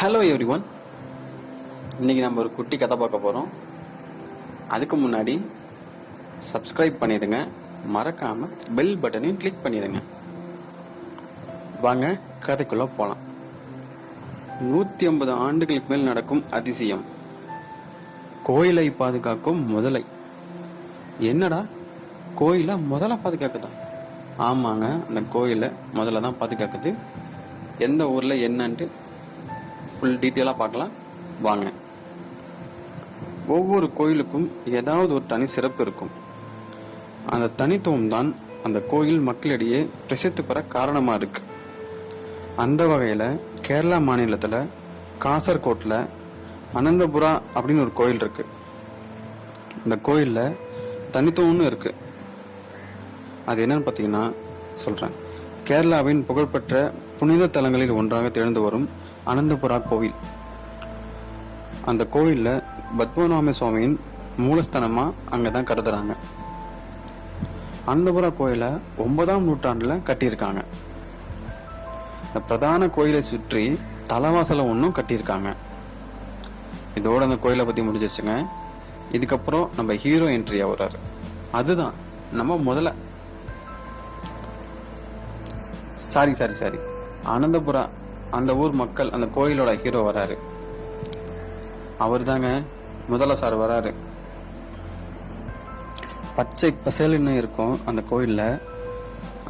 Hello every one இன்னைக்கு நம்ம ஒரு குட்டி கதை பார்க்க போகிறோம் அதுக்கு முன்னாடி சப்ஸ்கிரைப் பண்ணிடுங்க. மறக்காமல் பெல் பட்டனையும் கிளிக் பண்ணிடுங்க. வாங்க கதைக்குள்ளே போகலாம் நூற்றி ஐம்பது ஆண்டுகளுக்கு மேல் நடக்கும் அதிசயம். கோயிலை பாதுகாக்கும் முதலை. என்னடா? கோயிலை முதல்ல பாதுகாக்குதா? ஆமாங்க அந்த கோயிலை முதல்ல தான் பாதுகாக்குது. எந்த ஊரில் என்னன்ட்டு ஃபுல் டீட்டெயிலாக பார்க்கலாம். வாங்க. ஒவ்வொரு கோயிலுக்கும் ஏதாவது ஒரு தனி சிறப்பு இருக்கும். அந்த தனித்துவம் தான் அந்த கோயில் மக்களிடையே பிரசித்தி பெற காரணமாக இருக்கு. அந்த வகையில் கேரளா மாநிலத்தில் காசர்கோட்டில் அனந்தபுரா அப்படின்னு ஒரு கோயில் இருக்கு. இந்த கோயிலில் தனித்துவம்னு இருக்கு. அது என்னன்னு பார்த்தீங்கன்னா சொல்கிறேன் கேரளாவின் புகழ்பெற்ற புனித தலங்களில் ஒன்றாக திகழ்ந்து வரும் அனந்தபுரா கோவில். அந்த கோவிலில் பத்மநாம சுவாமியின் மூலஸ்தானமாக அங்கே தான் கருதுறாங்க. அனந்தபுரா கோயிலை ஒன்பதாம் நூற்றாண்டில் கட்டியிருக்காங்க. இந்த பிரதான கோயிலை சுற்றி தலைவாசலை ஒன்றும் கட்டியிருக்காங்க. இதோட அந்த கோயிலை பற்றி முடிஞ்சிருச்சுங்க. இதுக்கப்புறம் நம்ம ஹீரோ என்ட்ரி ஆகுறாரு. அதுதான் நம்ம முதல்ல. Sorry sorry sorry. அனந்தபுரா அந்த ஊர் மக்கள் அந்த கோயிலோட ஹீரோ வராரு. அவர் தாங்க முதல்ல சார் வராரு. பச்சை பசேலுன்னு இருக்கும் அந்த கோயிலில்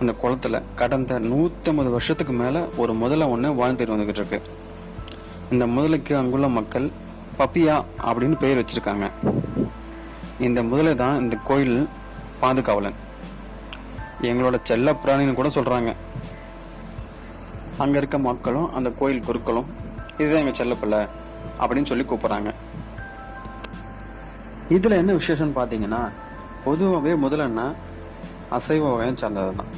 அந்த குளத்துல கடந்த நூற்றம்பது வருஷத்துக்கு மேலே ஒரு முதலை ஒன்று வாழ்ந்துட்டு வந்துக்கிட்டு இருக்கு. இந்த முதலைக்கு அங்குள்ள மக்கள் பப்பியா அப்படின்னு பெயர் வச்சுருக்காங்க. இந்த முதலை தான் இந்த கோயில் பாதுகாவலன். எங்களோட செல்ல பிராணின்னு கூட சொல்கிறாங்க அங்கே இருக்க மக்களும் அந்த கோயில் குருக்களும் இதுதான் எங்கள் செல்லப்பிள்ளை அப்படின்னு சொல்லி கூப்பிட்றாங்க. இதில் என்ன விசேஷம்னு பார்த்தீங்கன்னா பொதுவாகவே முதலன்னா அசைவ வகையை சார்ந்தது தான்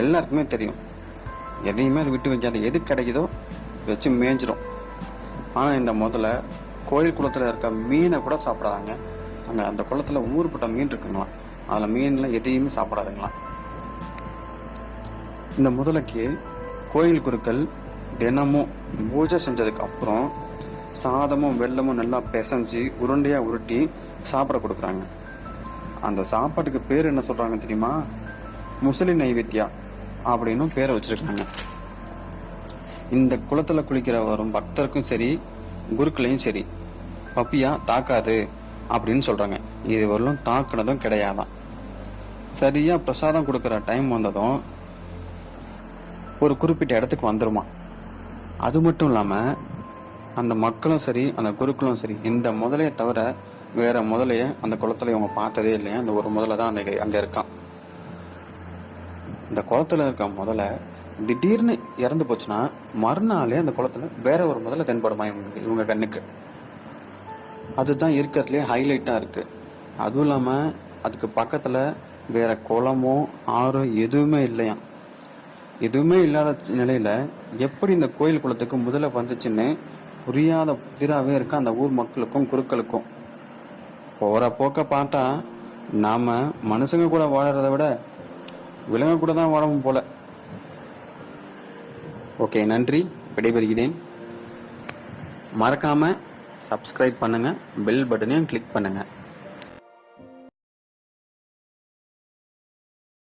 எல்லாருக்குமே தெரியும். எதையுமே அது விட்டு வைக்காது. எது கிடைக்குதோ வச்சு மேய்ஞ்சிரும் ஆனால் இந்த முதல்ல கோயில் குளத்தில் இருக்க மீனை கூட சாப்பிடாதாங்க. அங்கே அந்த குளத்தில் ஊறுபட்ட மீன் இருக்குங்களாம் அதில் மீன்லாம் எதையுமே சாப்பிடாதுங்களாம் இந்த முதலைக்கு கோயில் குருக்கள் தினமும் பூஜை செஞ்சதுக்கு அப்புறம் சாதமும் வெள்ளமும் நல்லா பிசைஞ்சு உருண்டையாக உருட்டி சாப்பிட கொடுக்குறாங்க. அந்த சாப்பாட்டுக்கு பேர் என்ன சொல்கிறாங்க தெரியுமா? முசலி நைவேத்தியா அப்படின்னும் பேரை வச்சுருக்காங்க. இந்த குளத்தில் குளிக்கிற வரும் பக்தருக்கும் சரி குருக்களையும் சரி பப்பியா தாக்காது அப்படின்னு சொல்கிறாங்க இது வரலும் தாக்குனதும் கிடையாதான். சரியாக பிரசாதம் கொடுக்குற டைம் வந்ததும் ஒரு குறிப்பிட்ட இடத்துக்கு வந்துடுமா அது மட்டும் இல்லாமல் அந்த மக்களும் சரி அந்த குருக்களும் சரி இந்த முதலையை தவிர வேறு முதலையை அந்த குளத்துல இவங்க பார்த்ததே இல்லையா? அந்த ஒரு முதலை தான் அந்த அங்கே இருக்கான். இந்த குளத்துல இருக்க முதல்ல திடீர்னு இறந்து போச்சுன்னா மறுநாளே அந்த குளத்துல வேற ஒரு முதல்ல தென்படுமா இவங்க இவங்க கண்ணுக்கு? அதுதான் இருக்கிறதுலே ஹைலைட்டாக இருக்குது அதுவும் இல்லாமல் அதுக்கு பக்கத்தில் வேற குளமோ ஆறோ எதுவுமே இல்லையாம். எதுவுமே இல்லாத நிலையில எப்படி இந்த கோயில் குளத்துக்கு முதல்ல வந்துச்சுன்னு புரியாத புதிராவே இருக்க அந்த ஊர் மக்களுக்கும் குருக்களுக்கும். போகிற போக்க பார்த்தா நாம் மனுஷங்க கூட வாழறத விட விலங்கு கூட தான் வாழவும் போல. ஓகே நன்றி. விடைபெறுகிறேன். மறக்காமல் சப்ஸ்கிரைப் பண்ணுங்கள் பெல் பட்டனையும் கிளிக் பண்ணுங்கள்